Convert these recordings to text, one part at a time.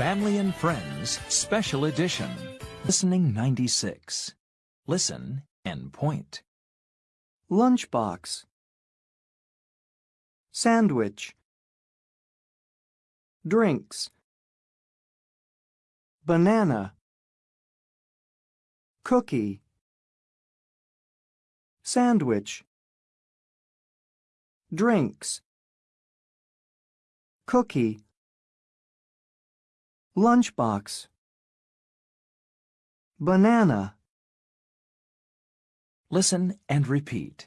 Family and Friends Special Edition. Listening 96. Listen and point. Lunchbox. Sandwich. Drinks. Banana. Cookie. Sandwich. Drinks. Cookie. Lunchbox. Banana. Listen and repeat.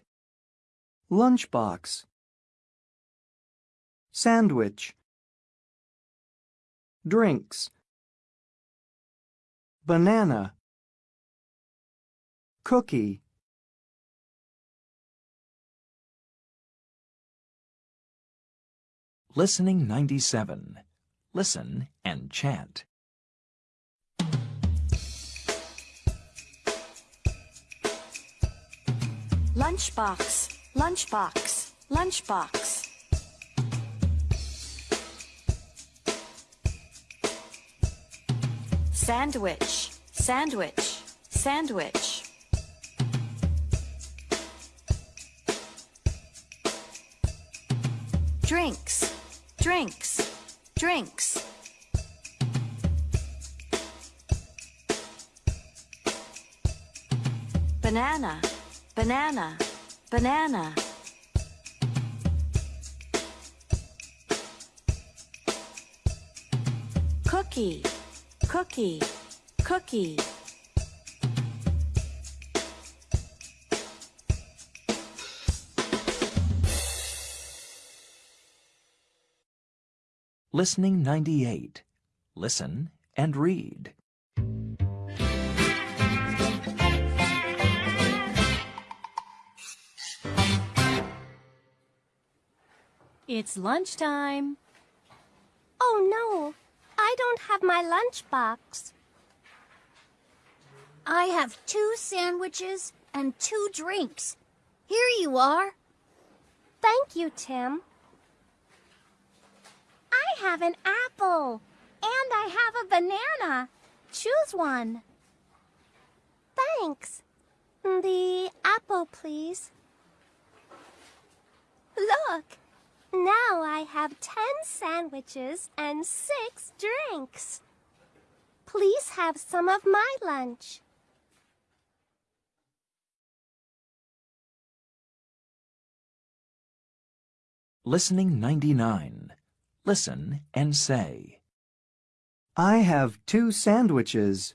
Lunchbox. Sandwich. Drinks. Banana. Cookie. Listening 97. Listen and chant. Lunchbox, lunchbox, lunchbox. Sandwich, sandwich, sandwich. Drinks, drinks, drinks. Banana, banana, banana. Cookie, cookie, cookie. Listening 98. Listen and read. It's lunchtime. Oh no, I don't have my lunchbox. I have two sandwiches and two drinks. Here you are. Thank you, Tim. I have an apple. And I have a banana. Choose one. Thanks. The apple, please. Look. Now I have ten sandwiches and six drinks. Please have some of my lunch. Listening 99. Listen and say. I have two sandwiches.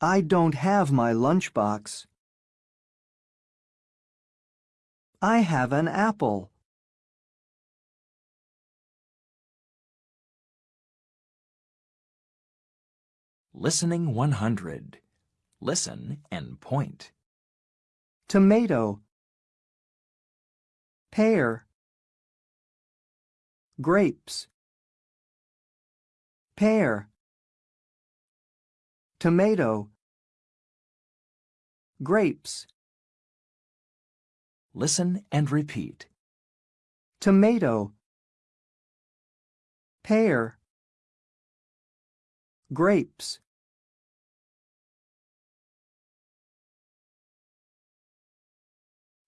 I don't have my lunchbox. I have an apple. Listening 100. Listen and point. Tomato. Pear. Grapes. Pear. Tomato. Grapes. Listen and repeat. Tomato. Pear. Grapes.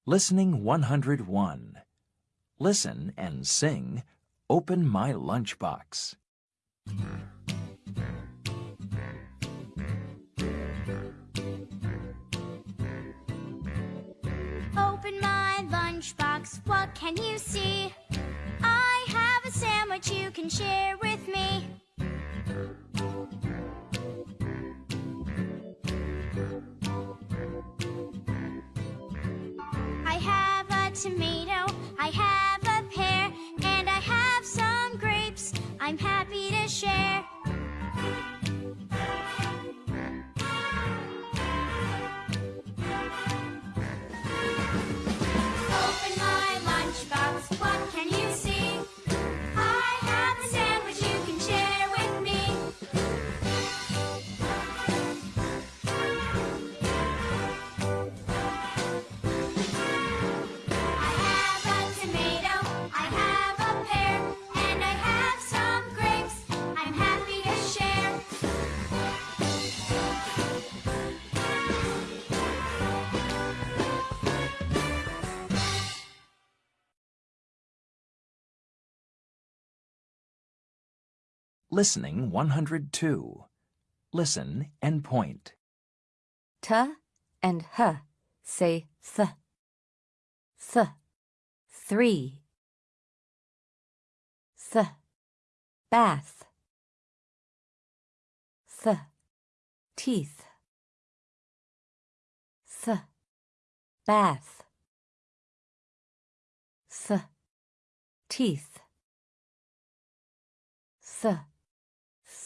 Listening 101. Listen and sing Open My Lunchbox. Open my lunchbox, what can you see? I have a sandwich you can share with Listening 102. Listen and point. T and H say th. Th. Three. Th. Bath. Th. Teeth. Th. Bath. Th. Teeth. Th.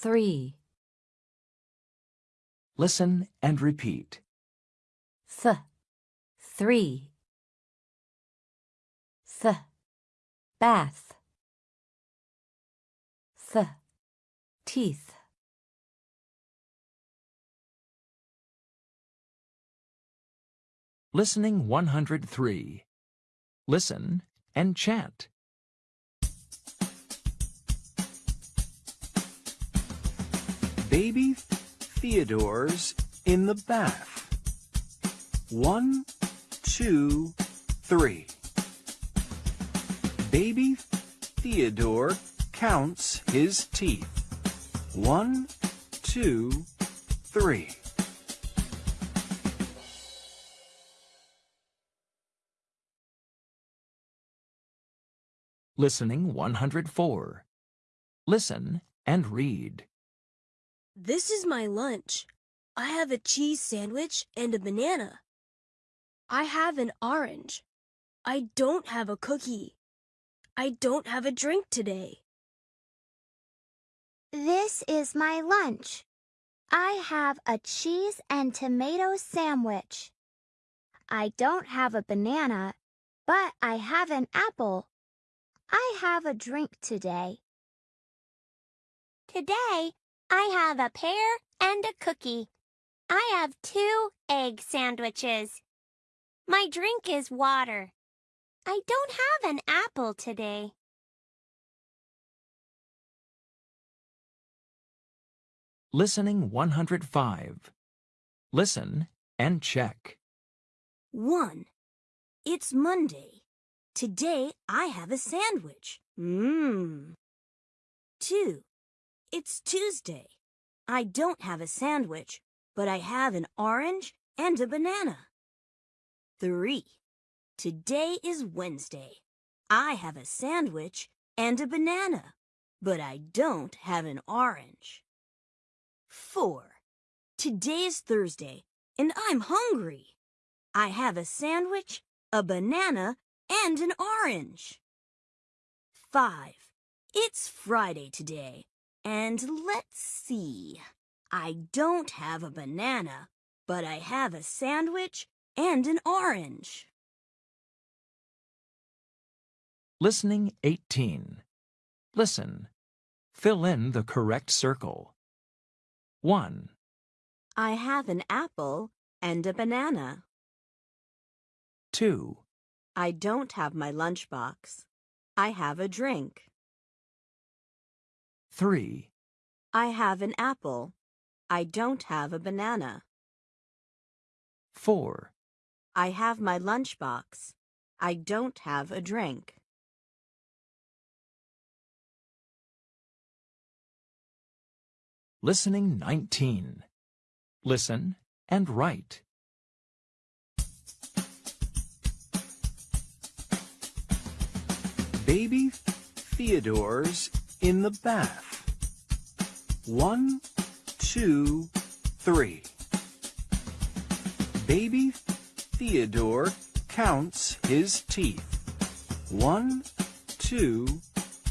Three. Listen and repeat. Th. Three. Th. Bath. Th. Teeth. Listening 103. Listen and chant. Baby Theodore's in the bath. One, two, three. Baby Theodore counts his teeth. One, two, three. Listening 104. Listen and read. This is my lunch. I have a cheese sandwich and a banana. I have an orange. I don't have a cookie. I don't have a drink today. This is my lunch. I have a cheese and tomato sandwich. I don't have a banana, but I have an apple. I have a drink today. Today, I have a pear and a cookie. I have two egg sandwiches. My drink is water. I don't have an apple today. Listening 105. Listen and check. 1. It's Monday. Today I have a sandwich. Mmm. 2. It's Tuesday. I don't have a sandwich, but I have an orange and a banana. 3. Today is Wednesday. I have a sandwich and a banana, but I don't have an orange. 4. Today is Thursday, and I'm hungry. I have a sandwich, a banana, and an orange. 5. It's Friday today, and let's see. I don't have a banana, but I have a sandwich and an orange. Listening 18. Listen. Fill in the correct circle. 1, I have an apple and a banana. 2, I don't have my lunchbox. I have a drink. 3, I have an apple. I don't have a banana. 4, I have my lunchbox. I don't have a drink. Listening 19. Listen and write. Baby Theodore's in the bath. One, two, three. Baby Theodore counts his teeth. One, two,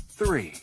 three.